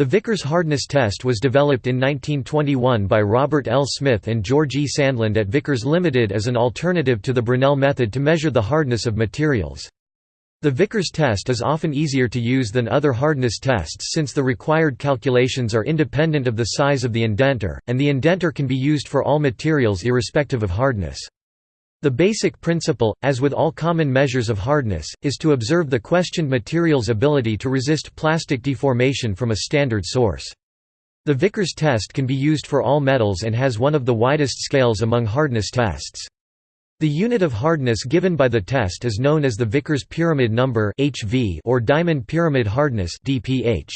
The Vickers hardness test was developed in 1921 by Robert L. Smith and George E. Sandland at Vickers Limited as an alternative to the Brinell method to measure the hardness of materials. The Vickers test is often easier to use than other hardness tests since the required calculations are independent of the size of the indenter, and the indenter can be used for all materials irrespective of hardness. The basic principle, as with all common measures of hardness, is to observe the questioned material's ability to resist plastic deformation from a standard source. The Vickers test can be used for all metals and has one of the widest scales among hardness tests. The unit of hardness given by the test is known as the Vickers pyramid number (HV) or diamond pyramid hardness DPH.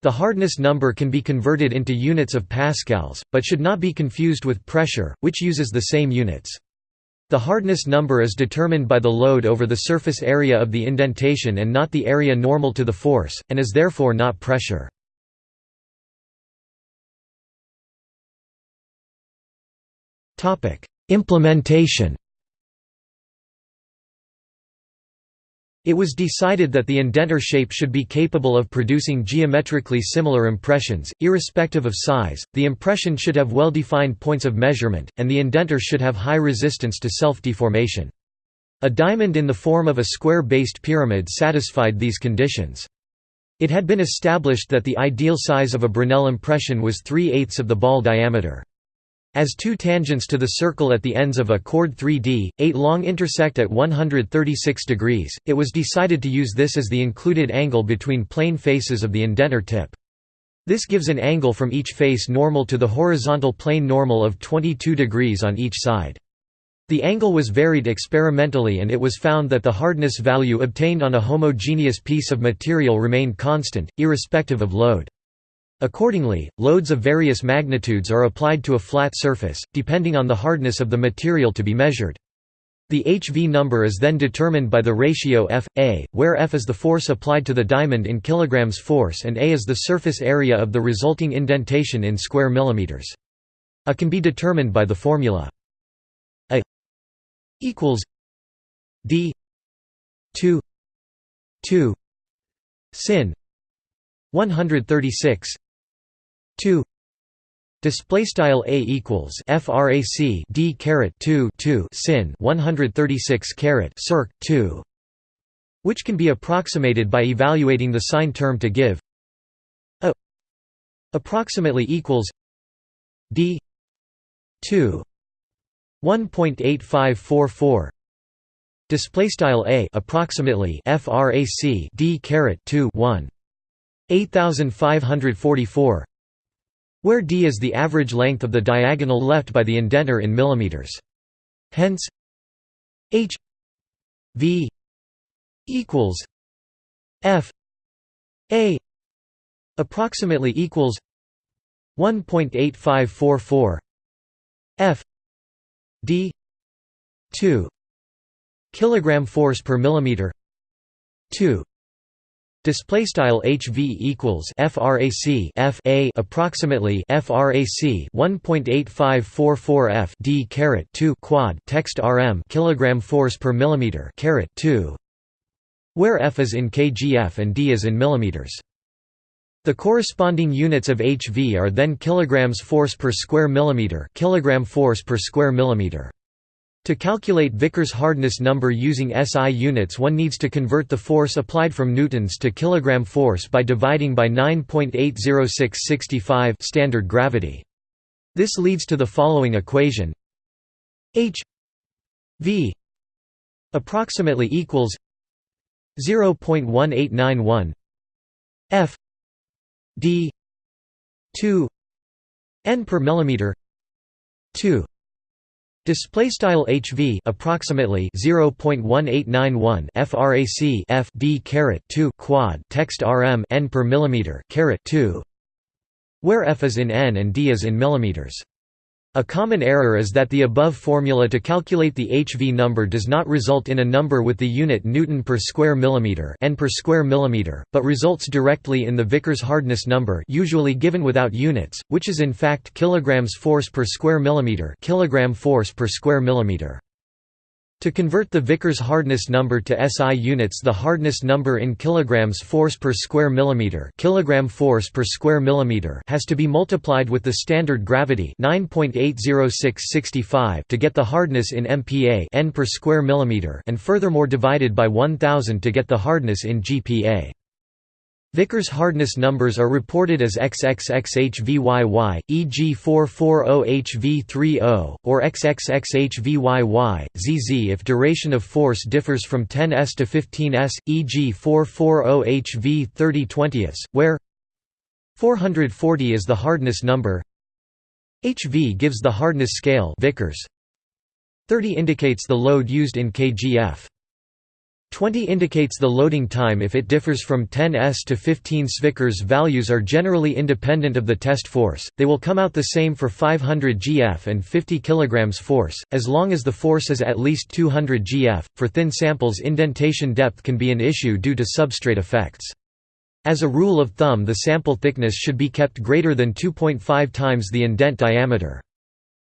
The hardness number can be converted into units of pascals, but should not be confused with pressure, which uses the same units. The hardness number is determined by the load over the surface area of the indentation and not the area normal to the force, and is therefore not pressure. Implementation It was decided that the indenter shape should be capable of producing geometrically similar impressions, irrespective of size, the impression should have well-defined points of measurement, and the indenter should have high resistance to self-deformation. A diamond in the form of a square-based pyramid satisfied these conditions. It had been established that the ideal size of a Brinell impression was 3 eighths of the ball diameter. As two tangents to the circle at the ends of a chord 3D, 8 long intersect at 136 degrees, it was decided to use this as the included angle between plane faces of the indenter tip. This gives an angle from each face normal to the horizontal plane normal of 22 degrees on each side. The angle was varied experimentally and it was found that the hardness value obtained on a homogeneous piece of material remained constant, irrespective of load. Accordingly, loads of various magnitudes are applied to a flat surface, depending on the hardness of the material to be measured. The HV number is then determined by the ratio F, A, where F is the force applied to the diamond in kilograms force and A is the surface area of the resulting indentation in square millimeters. A can be determined by the formula A equals D 2 2 sin 136 2 display style a equals frac d caret 2 2 sin 136 caret circ 2 which can be approximated by evaluating the sine term to give a approximately equals d 2 1.8544 display style a approximately frac d caret 2 1 8544 where d is the average length of the diagonal left by the indenter in millimeters. Hence h v equals f a approximately equals 1.8544 f d 2 kilogram force per millimeter 2 Display style HV equals frac F A approximately frac 1.8544 F D caret 2 quad text RM kilogram force per millimeter caret 2 where F is in kgf and D is in millimeters. The corresponding units of HV are then kilograms force per square millimeter kilogram force per square millimeter. To calculate Vickers hardness number using SI units one needs to convert the force applied from newtons to kilogram force by dividing by 9.80665 standard gravity. This leads to the following equation H V approximately equals 0.1891 F D 2 n per millimeter 2 Display style HV approximately 0.1891 frac F D caret 2 quad text RM n per millimeter caret 2 where F is in n and D is in millimeters. A common error is that the above formula to calculate the HV number does not result in a number with the unit newton per square millimeter n per square millimeter, but results directly in the Vickers hardness number usually given without units, which is in fact kilograms force per square millimeter kilogram force per square millimeter. To convert the Vickers hardness number to SI units the hardness number in kilograms force per square millimeter kilogram force per square millimeter has to be multiplied with the standard gravity 9.80665 to get the hardness in MPa n per square millimeter and furthermore divided by 1000 to get the hardness in GPa. Vickers hardness numbers are reported as XXXHVYY, e.g. 440HV30, or XXXHVYY, ZZ if duration of force differs from 10s to 15s, e.g. 440HV30 where 440 is the hardness number HV gives the hardness scale Vickers 30 indicates the load used in kgf 20 indicates the loading time if it differs from 10 s to 15 Vickers values are generally independent of the test force, they will come out the same for 500 gf and 50 kg force, as long as the force is at least 200 gf. For thin samples indentation depth can be an issue due to substrate effects. As a rule of thumb the sample thickness should be kept greater than 2.5 times the indent diameter.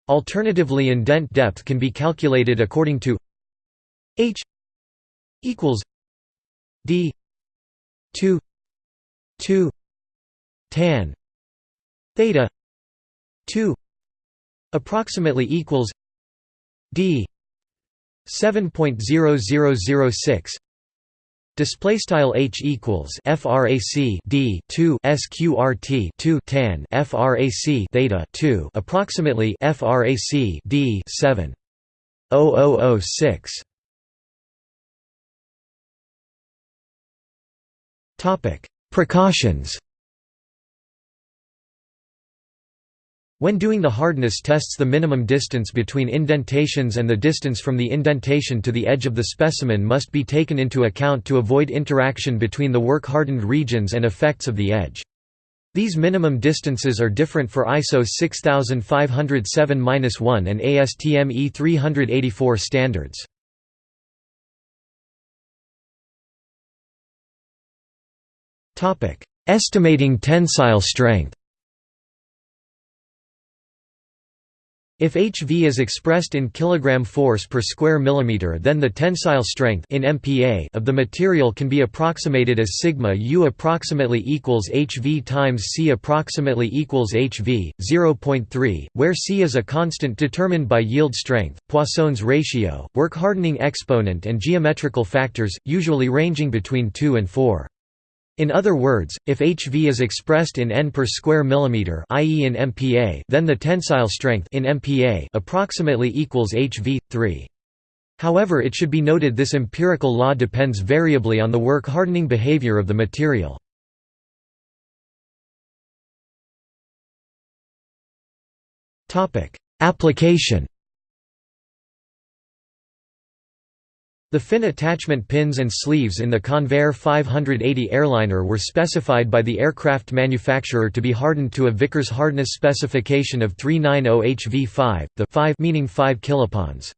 Alternatively indent depth can be calculated according to h equals D two two tan theta two approximately equals D seven point zero zero zero six Display style h equals frac d 2 sqrt 2 tan frac theta 2 approximately frac d 7 0006 Precautions When doing the hardness tests the minimum distance between indentations and the distance from the indentation to the edge of the specimen must be taken into account to avoid interaction between the work-hardened regions and effects of the edge. These minimum distances are different for ISO 6507-1 and ASTM E384 standards. Estimating tensile strength. If HV is expressed in kilogram force per square millimeter then the tensile strength in MPa of the material can be approximated as sigma U approximately equals HV times C approximately equals HV 0.3 where C is a constant determined by yield strength Poisson's ratio work hardening exponent and geometrical factors usually ranging between 2 and 4 in other words, if HV is expressed in n per square millimeter, i.e. in MPa, then the tensile strength in MPa approximately equals HV 3. However, it should be noted this empirical law depends variably on the work hardening behavior of the material. Topic: Application The fin attachment pins and sleeves in the Convair 580 airliner were specified by the aircraft manufacturer to be hardened to a Vickers hardness specification of 390 HV5, the 5 meaning 5 kiloponds.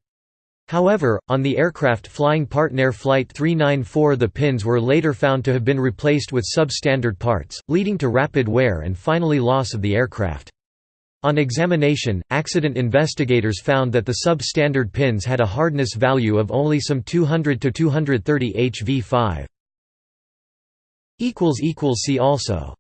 However, on the aircraft flying Partnair Flight 394 the pins were later found to have been replaced with substandard parts, leading to rapid wear and finally loss of the aircraft. On examination, accident investigators found that the substandard pins had a hardness value of only some 200 to 230 HV5. See also